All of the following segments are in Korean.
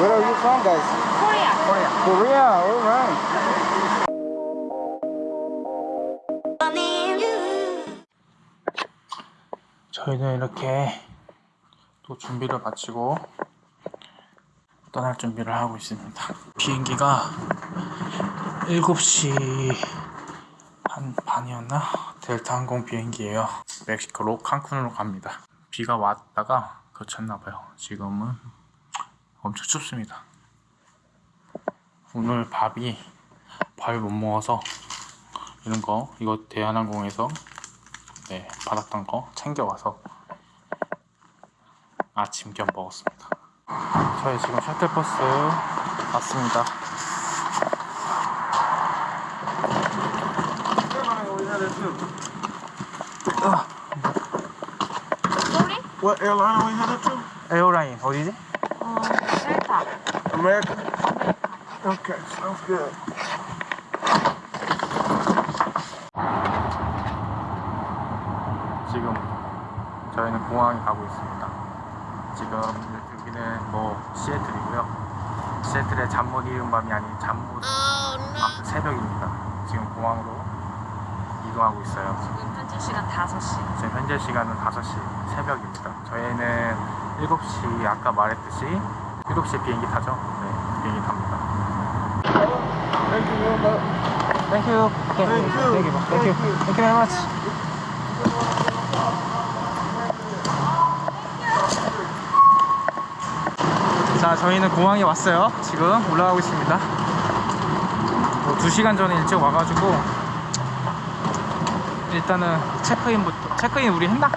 Where are you from, guys? Korea. Korea. All right. 저희는 이렇게 또 준비를 마치고 떠날 준비를 하고 있습니다. 비행기가 7시 한 반이었나? 델타 항공 비행기예요. 멕시코로 칸쿤으로 갑니다. 비가 왔다가 그쳤나봐요. 지금은 엄청 춥습니다. 오늘 밥이 밥을 못 먹어서 이런 거 이거 대한항공에서 네 받았던 거 챙겨와서 아침 겸 먹었습니다. 저희 지금 셔틀버스 왔습니다. Sorry? What airline are we headed to? 에어라인 어디지? 어, 델타. American. Okay, sounds good. 지금 저희는 공항에 가고 있습니다. 지금 여기는 뭐 시애틀이고요. 시애틀의 잠 못 이룬 밤이 아닌 잠못 아무튼 새벽입니다. 지금 공항으로 이동하고 있어요. 지금 현재 시간 5시. 지금 현재 시간은 5시 새벽입니다. 저희는 7시 아까 말했듯이 7시에 비행기 타죠? 네, 비행기 탑니다. Thank you very much. Thank you. Okay. Thank you. Thank you. Thank you. Thank you very much. 자, 저희는 공항에 왔어요. 지금 올라가고 있습니다. 뭐 2시간 전에 일찍 와가지고 일단은 체크인부터 체크인 우리 했나?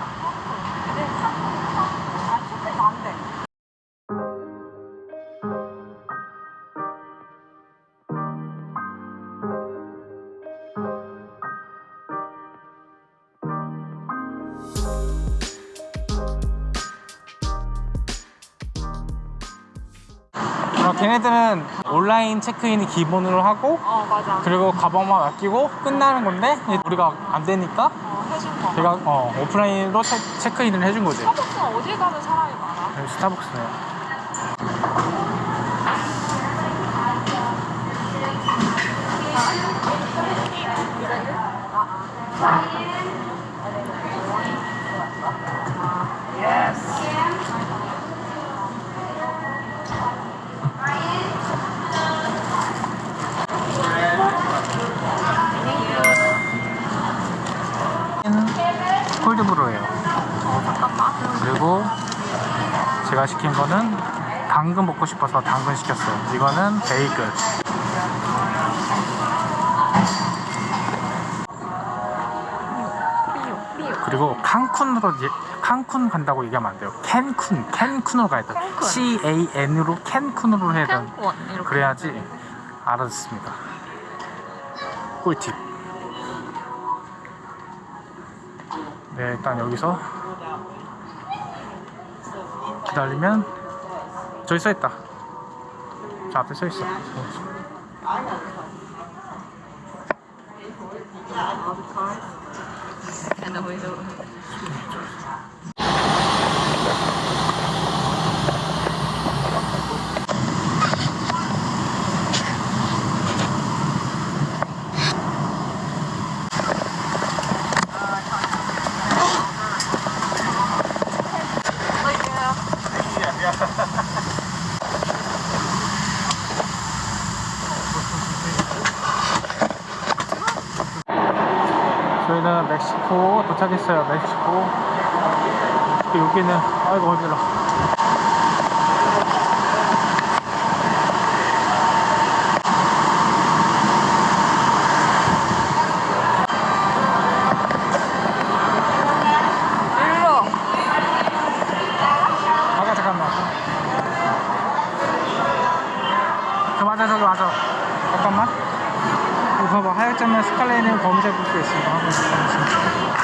어, 걔네들은 온라인 체크인이 기본으로 하고 어, 맞아. 그리고 가방만 맡기고 끝나는 건데 우리가 안 되니까 어, 해준 거. 제가 어, 오프라인으로 체, 체크인을 해준 거지. 스타벅스는 어딜 가든 사람이 많아. 여기 스타벅스네. 콜드브루예요. 그리고 제가 시킨 거는 당근 먹고 싶어서 당근 시켰어요. 이거는 베이글. 그리고 칸쿤으로 이제 칸쿤 간다고 얘기하면 안 돼요. 캔쿤, 캔쿤으로 가야 돼. 캔쿤. C A N으로 캔쿤으로 해야 돼. 그래야지 알아듣습니다. 꿀팁. 네, 일단 여기서 기다리면 저기 써 있다. 저 앞에 써 있어. And then we do. 저희는 멕시코 도착했어요. 멕시코. 여기는 아이고 어지러. 잠깐만. 저 맞아 저기 맞아. 잠깐만. 이거 봐봐 하얀점에 스칼렛은 검은색 붙고 있습니다.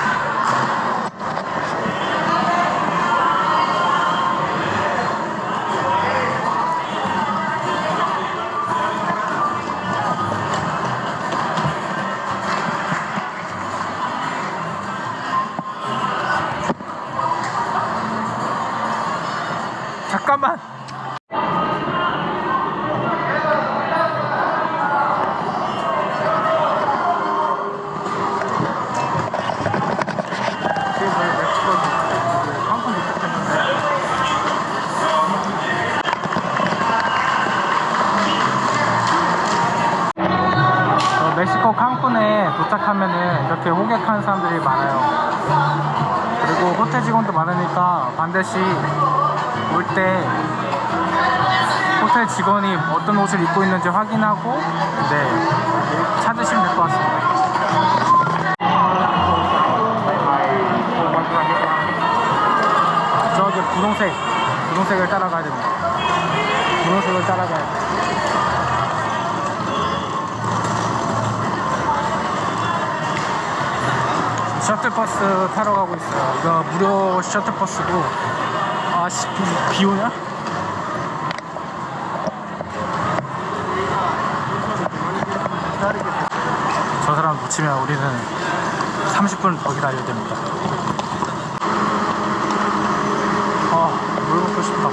잠깐만. 어, 멕시코 칸쿤에 도착하면 이렇게 호객하는 사람들이 많아요. 그리고 호텔 직원도 많으니까 반드시 올 때 호텔 직원이 어떤 옷을 입고 있는지 확인하고 네 찾으시면 될 것 같습니다. 저기 분홍색 분홍색을 따라가야 됩니다. 분홍색을 따라가야 돼. 셔틀버스 타러 가고 있어요. 이거 무료 셔틀버스고 아씨 비, 비 오냐? 저 사람 놓치면 우리는 30분 더 기다려야 됩니다. 아, 물 먹고 싶다.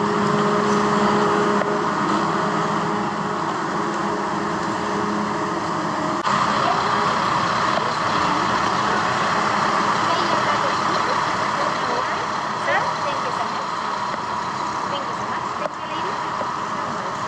Sir, thank you so much. Thank you so much. Thank you, lady.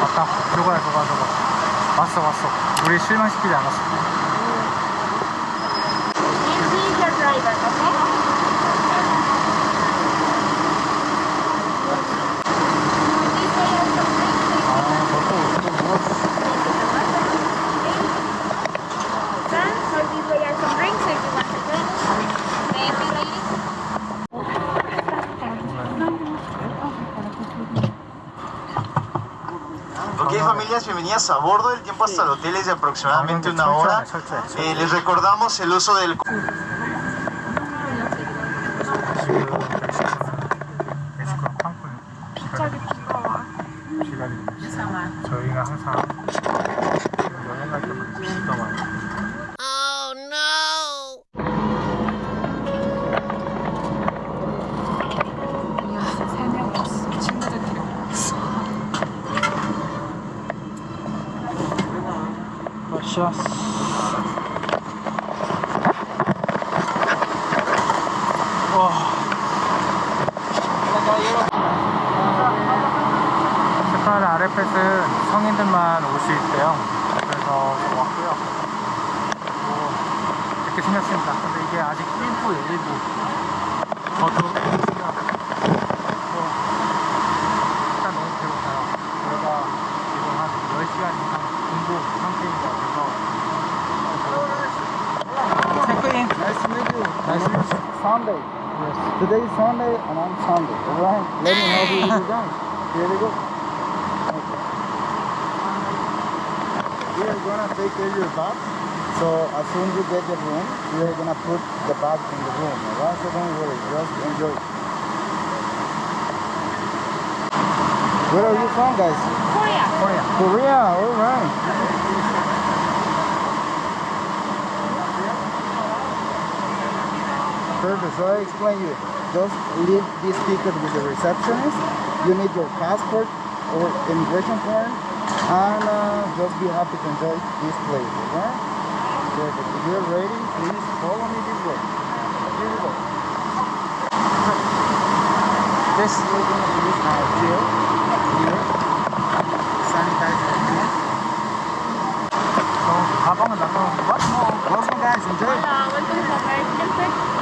왔다. 들어가야 들어가 들어가. 왔어 왔어. 우리 실망시키지 않았어. Bienvenidas a bordo. El tiempo hasta el hotel es de aproximadamente una hora. Eh, les recordamos el uso del... 와. 스파르 아레펫은 성인들만 올 수 있대요. 그래서 왔고요. 뭐 이렇게 생겼습니다. 근데 이게 아직 일부 일부. 저도 Sunday. Yes. Today is Sunday and I'm Sunday. All right. Let me help you with the guys. Here we go. Okay. We are gonna take care of your bath. So as soon as you get the room, we are gonna put the bath in the room. All right. So don't worry. Just enjoy. Where are you from, guys? Korea. Korea. Korea. All right. Perfect, so I explain you. Just leave this ticket with the receptionist. You need your passport or immigration form and uh, just be happy to enjoy this place, okay? Perfect. If you're ready, please follow me this way. Here we go. This is our jail here. Sanitizer here. So, habang lang, What more? Welcome guys, enjoy! Hola, welcome to American Tech.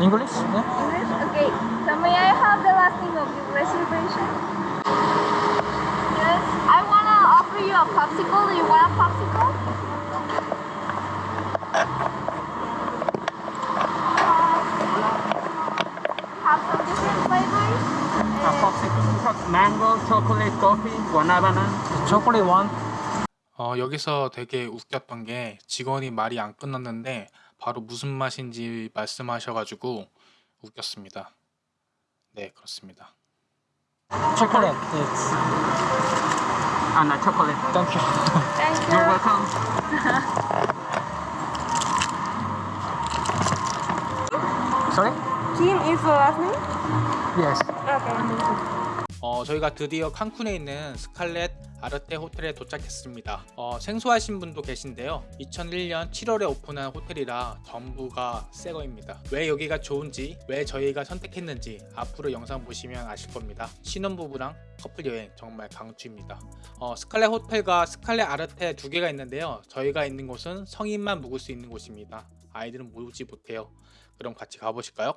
English? 네? English? Okay. So may I have the last name of your reservation? Yes. I wanna offer you a popsicle. Do you want a popsicle? Have some different flavors. mango, chocolate, coffee, banana. 초콜릿 원. 어, 여기서 되게 웃겼던 게 직원이 말이 안 끝났는데 바로 무슨 맛인지 말씀하셔가지고 웃겼습니다. 네, 그렇습니다. It's a chocolate. thank you. Thank You're you. welcome. Sorry? Kim is the last name? Yes. Okay. 어, 저희가 드디어 칸쿤에 있는 스칼렛 아르테 호텔에 도착했습니다. 어, 생소하신 분도 계신데요. 2001년 7월에 오픈한 호텔이라 전부가 새거입니다. 왜 여기가 좋은지, 왜 저희가 선택했는지 앞으로 영상 보시면 아실 겁니다. 신혼부부랑 커플 여행 정말 강추입니다. 어, 스칼렛 호텔과 스칼렛 아르테 두 개가 있는데요. 저희가 있는 곳은 성인만 묵을 수 있는 곳입니다. 아이들은 모지 못해요. 그럼 같이 가보실까요?